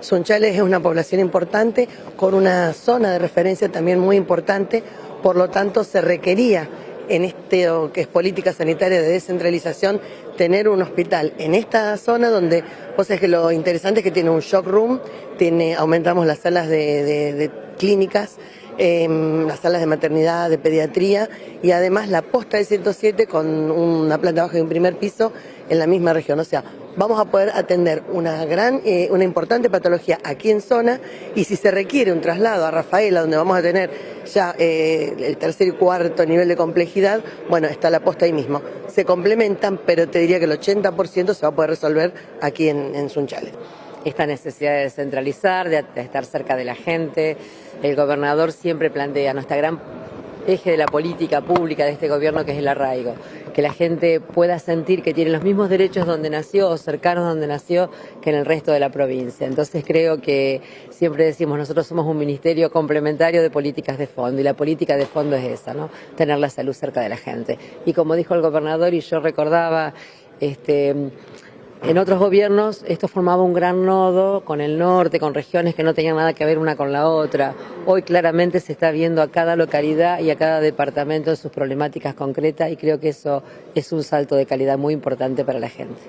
Sunchales es una población importante con una zona de referencia también muy importante, por lo tanto se requería en este que es política sanitaria de descentralización tener un hospital en esta zona donde, pues es que lo interesante es que tiene un shock room, tiene, aumentamos las salas de, clínicas, eh, las salas de maternidad, de pediatría y además la posta de 107 con una planta baja y un primer piso en la misma región. O sea, vamos a poder atender una gran, eh, una importante patología aquí en zona y si se requiere un traslado a Rafaela, donde vamos a tener ya eh, el tercer y cuarto nivel de complejidad, bueno, está la posta ahí mismo. Se complementan, pero te diría que el 80% se va a poder resolver aquí en, en Sunchales esta necesidad de descentralizar, de, estar cerca de la gente. El gobernador siempre plantea nuestra gran eje de la política pública de este gobierno que es el arraigo, que la gente pueda sentir que tiene los mismos derechos donde nació o cercanos donde nació que en el resto de la provincia. Entonces creo que siempre decimos, nosotros somos un ministerio complementario de políticas de fondo y la política de fondo es esa, ¿no? Tener la salud cerca de la gente. Y como dijo el gobernador y yo recordaba, este en otros gobiernos esto formaba un gran nodo con el norte, con regiones que no tenían nada que ver una con la otra. Hoy claramente se está viendo a cada localidad y a cada departamento sus problemáticas concretas y creo que eso es un salto de calidad muy importante para la gente.